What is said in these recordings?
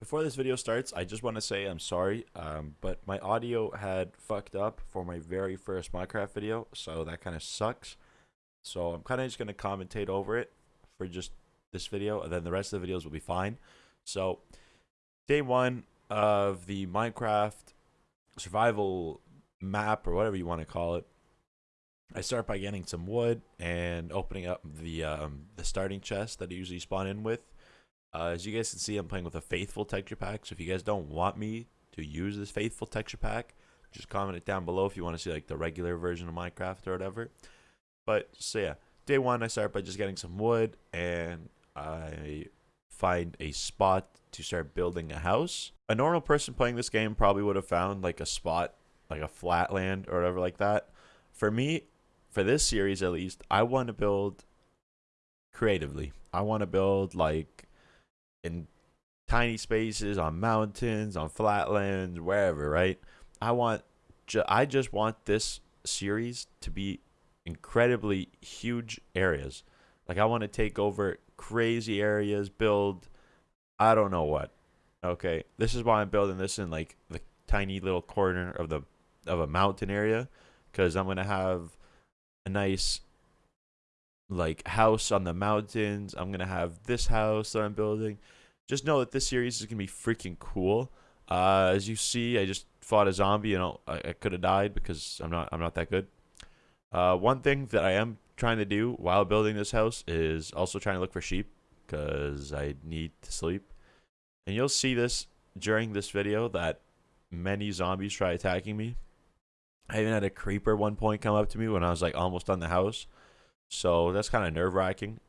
Before this video starts, I just want to say I'm sorry, um, but my audio had fucked up for my very first Minecraft video, so that kind of sucks. So I'm kind of just going to commentate over it for just this video, and then the rest of the videos will be fine. So, day one of the Minecraft survival map, or whatever you want to call it, I start by getting some wood and opening up the um, the starting chest that I usually spawn in with. Uh, as you guys can see, I'm playing with a Faithful texture pack. So if you guys don't want me to use this Faithful texture pack, just comment it down below if you want to see like the regular version of Minecraft or whatever. But so yeah, day one I start by just getting some wood and I find a spot to start building a house. A normal person playing this game probably would have found like a spot, like a flat land or whatever like that. For me, for this series at least, I want to build creatively. I want to build like in tiny spaces, on mountains, on flatlands, wherever, right? I want, ju- I just want this series to be incredibly huge areas. Like I want to take over crazy areas, build, I don't know what. Okay, this is why I'm building this in like the tiny little corner of the of a mountain area, because I'm gonna have a nice like house on the mountains. I'm gonna have this house that I'm building. Just know that this series is gonna be freaking cool. Uh, as you see, I just fought a zombie and I, I could have died because I'm not I'm not that good. Uh, one thing that I am trying to do while building this house is also trying to look for sheep because I need to sleep. And you'll see this during this video that many zombies try attacking me. I even had a creeper one point come up to me when I was like almost on the house. So that's kind of nerve wracking.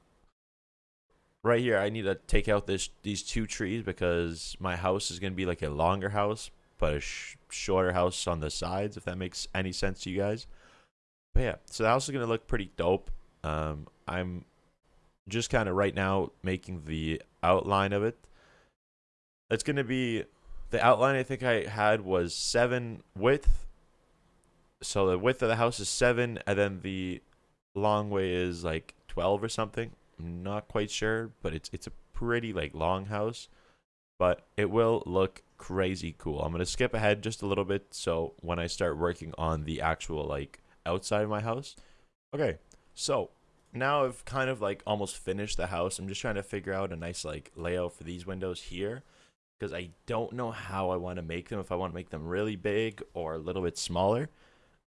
Right here, I need to take out this these two trees because my house is going to be like a longer house, but a sh shorter house on the sides, if that makes any sense to you guys. But yeah, so the house is going to look pretty dope. Um, I'm just kind of right now making the outline of it. It's going to be, the outline I think I had was 7 width. So the width of the house is 7, and then the long way is like 12 or something. I'm not quite sure, but it's it's a pretty like long house, but it will look crazy cool. I'm going to skip ahead just a little bit so when I start working on the actual like outside of my house. Okay. So, now I've kind of like almost finished the house. I'm just trying to figure out a nice like layout for these windows here because I don't know how I want to make them if I want to make them really big or a little bit smaller.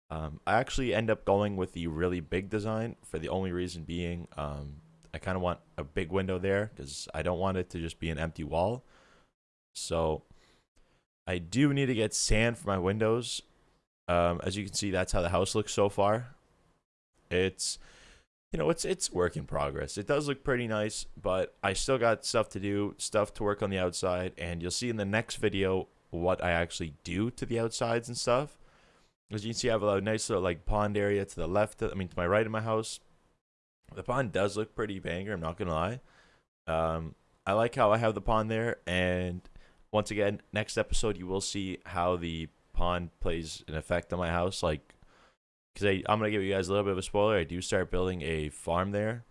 Um, I actually end up going with the really big design for the only reason being um, I kind of want a big window there because I don't want it to just be an empty wall. So I do need to get sand for my windows. Um, as you can see, that's how the house looks so far. It's, you know, it's it's work in progress. It does look pretty nice, but I still got stuff to do, stuff to work on the outside, and you'll see in the next video what I actually do to the outsides and stuff. As you can see, I have a nice little like pond area to the left. I mean, to my right of my house. The pond does look pretty banger. I'm not gonna lie. Um, I like how I have the pond there, and once again, next episode you will see how the pond plays an effect on my house. Like, because I'm gonna give you guys a little bit of a spoiler. I do start building a farm there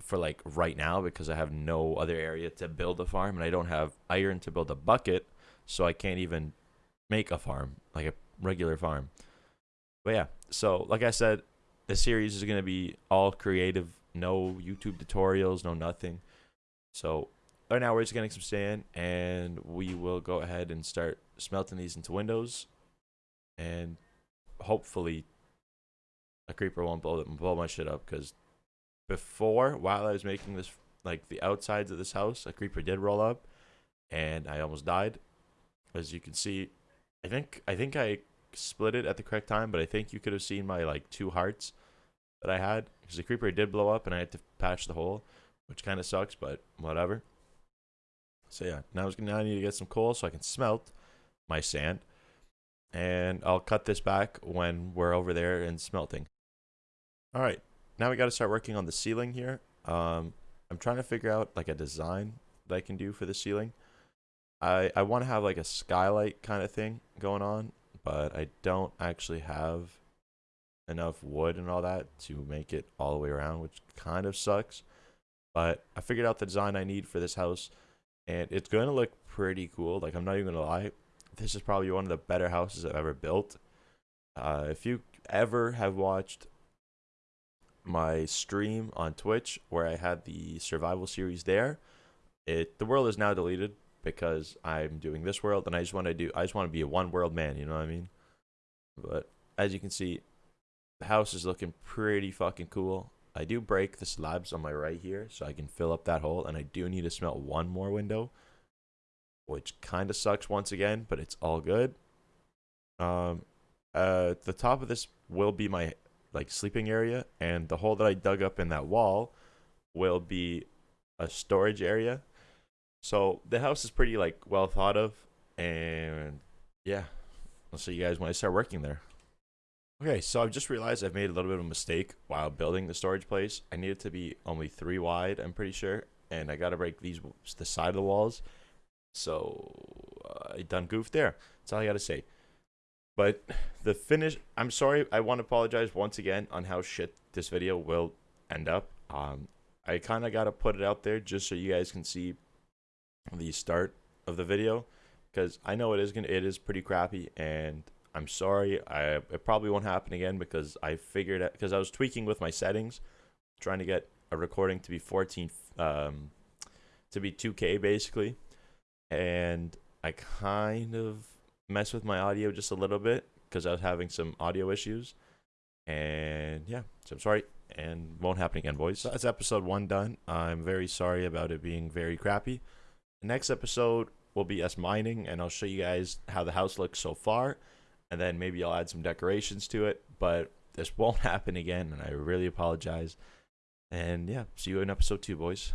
for like right now because I have no other area to build a farm, and I don't have iron to build a bucket, so I can't even make a farm like a regular farm. But yeah, so like I said, the series is going to be all creative, no YouTube tutorials, no nothing. So right now we're just getting some sand and we will go ahead and start smelting these into windows and hopefully a creeper won't blow, blow my shit up because before while I was making this like the outsides of this house a creeper did roll up and I almost died as you can see I think I think I split it at the correct time, but I think you could have seen my like two hearts that I had because the creeper did blow up and I had to patch the hole, which kind of sucks, but whatever. So yeah, now, I was now I need to get some coal so I can smelt my sand, and I'll cut this back when we're over there and smelting. All right, now we got to start working on the ceiling here. Um, I'm trying to figure out like a design that I can do for the ceiling. I I want to have like a skylight kind of thing going on but I don't actually have enough wood and all that to make it all the way around, which kind of sucks. But I figured out the design I need for this house. and it's going to look pretty cool. Like I'm not even gonna lie, this is probably one of the better houses I've ever built. Uh, if you ever have watched my stream on Twitch where I had the survival series there, it the world is now deleted because I'm doing this world and I just want to do I just want to be a one world man, you know what I mean? But as you can see, the house is looking pretty fucking cool. I do break the slabs on my right here so I can fill up that hole and I do need to smelt one more window which kind of sucks once again, but it's all good. Um, uh, the top of this will be my like sleeping area, and the hole that I dug up in that wall will be a storage area. So the house is pretty like well thought of, and yeah, I'll see you guys when I start working there. Okay, so I've just realized I've made a little bit of a mistake while building the storage place. I need it to be only three wide, I'm pretty sure, and I gotta break these the side of the walls so uh, I done goofed there. That's all I got to say. But the finish, I'm sorry. I want to apologize once again on how shit this video will end up. Um, I kind of got to put it out there just so you guys can see the start of the video because I know it is gonna it is pretty crappy and I'm sorry. I it probably won't happen again because I figured out because I was tweaking with my settings, trying to get a recording to be 14 um to be 2K basically and I kind of messed with my audio just a little bit because I was having some audio issues. And yeah, so I'm sorry, and won't happen again, boys. So that's episode one done. I'm very sorry about it being very crappy. Next episode will be us mining, and I'll show you guys how the house looks so far, and then maybe I'll add some decorations to it. But this won't happen again, and I really apologize. And yeah, see you in episode two, boys.